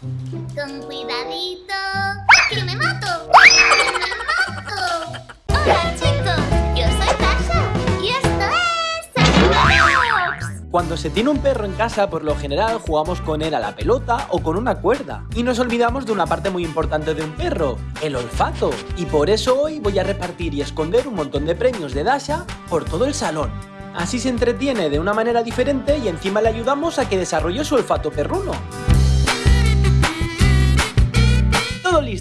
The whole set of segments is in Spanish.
Con cuidadito. Cuando se tiene un perro en casa, por lo general jugamos con él a la pelota o con una cuerda. Y nos olvidamos de una parte muy importante de un perro, el olfato. Y por eso hoy voy a repartir y esconder un montón de premios de Dasha por todo el salón. Así se entretiene de una manera diferente y encima le ayudamos a que desarrolle su olfato perruno.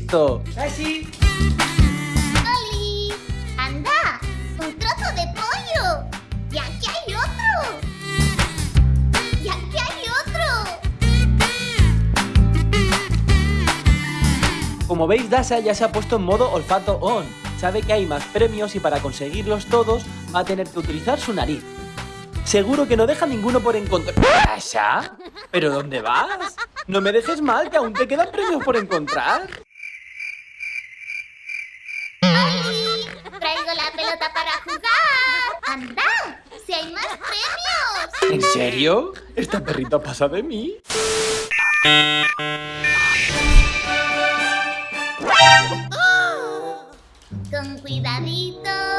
Listo! ¡Sashi! ¡Oli! ¡Anda! ¡Un trozo de pollo! ¡Y aquí hay otro! ¡Y aquí hay otro! Como veis, Dasha ya se ha puesto en modo olfato on. Sabe que hay más premios y para conseguirlos todos va a tener que utilizar su nariz. Seguro que no deja ninguno por encontrar. ¿Dasha? ¿Pero dónde vas? No me dejes mal, que aún te quedan premios por encontrar. Más premios! ¿En serio? ¿Esta perrita pasa de mí? Con cuidadito.